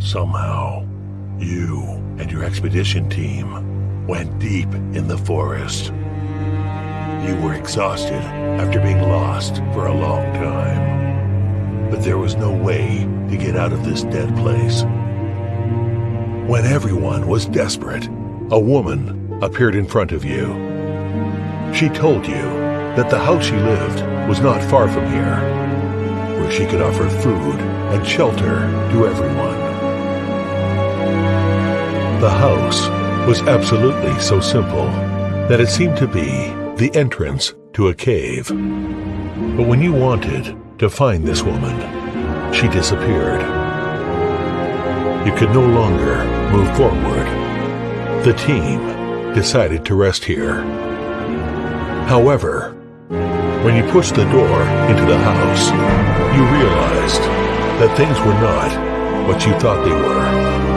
Somehow, you and your expedition team went deep in the forest. You were exhausted after being lost for a long time. But there was no way to get out of this dead place. When everyone was desperate, a woman appeared in front of you. She told you that the house she lived was not far from here, where she could offer food and shelter to everyone. The house was absolutely so simple that it seemed to be the entrance to a cave. But when you wanted to find this woman, she disappeared. You could no longer move forward. The team decided to rest here. However, when you pushed the door into the house, you realized that things were not what you thought they were.